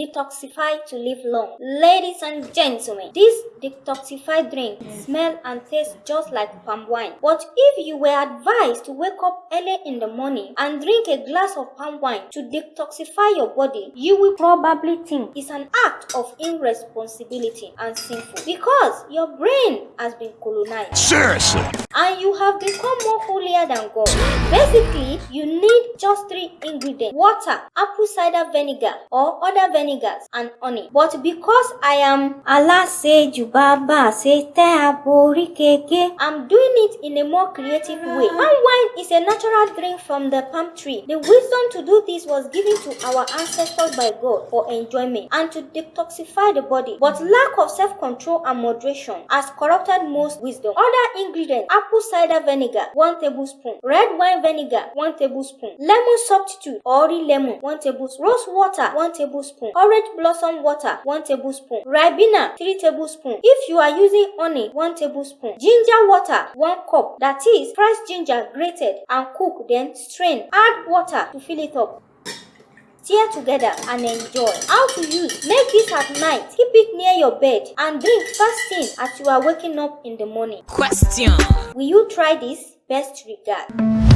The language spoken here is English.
Detoxify to live long. Ladies and gentlemen, this detoxified drink mm. smells and tastes just like palm wine. But if you were advised to wake up early in the morning and drink a glass of palm wine to detoxify your body, you will probably think it's an act of irresponsibility and sinful because your brain has been colonized. Seriously? And you have become more holier than God. Basically, you need just three ingredients water, apple cider vinegar, or other vinegars, and honey. But because I am Allah say Jubaba say keke, I'm doing it in a more creative way. Ah. Palm wine is a natural drink from the palm tree. The wisdom to do this was given to our ancestors by God for enjoyment and to detoxify the body. But lack of self-control and moderation has corrupted most wisdom. Other ingredients apple cider vinegar 1 tablespoon, red wine vinegar 1 tablespoon, lemon substitute or lemon 1 tablespoon, rose water 1 tablespoon, orange blossom water 1 tablespoon, ribena 3 tablespoon. If you are using honey 1 tablespoon, ginger water 1 cup that is fresh ginger grated and cook then strain. Add water to fill it up. Tear together and enjoy. How to use? Make this at night. Keep it near your bed and drink first thing as you are waking up in the morning. Question. Will you try this? Best regard.